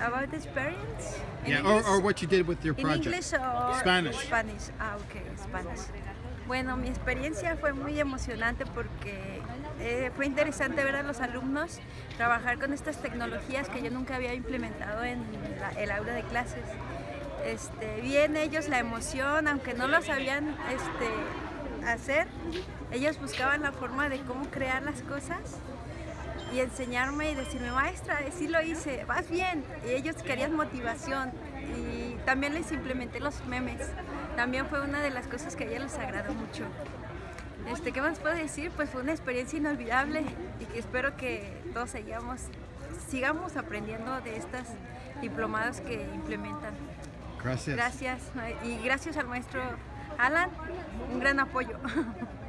About the experience? In Yeah, or, or what you did with your In project. English or Spanish. Spanish. Ah, ok, Spanish. Bueno, mi experiencia fue muy emocionante porque eh, fue interesante ver a los alumnos trabajar con estas tecnologías que yo nunca había implementado en la- el aula de clases. Este, vi en ellos la emoción, aunque no lo sabían este, hacer, ellos buscaban la forma de cómo crear las cosas y enseñarme y decirme, maestra, sí lo hice, vas bien. Y ellos querían motivación y también les implementé los memes. También fue una de las cosas que a ellos les agradó mucho. Este, ¿Qué más puedo decir? Pues fue una experiencia inolvidable y que espero que todos sigamos, sigamos aprendiendo de estas diplomados que implementan. Gracias. Gracias y gracias al maestro Alan, un gran apoyo.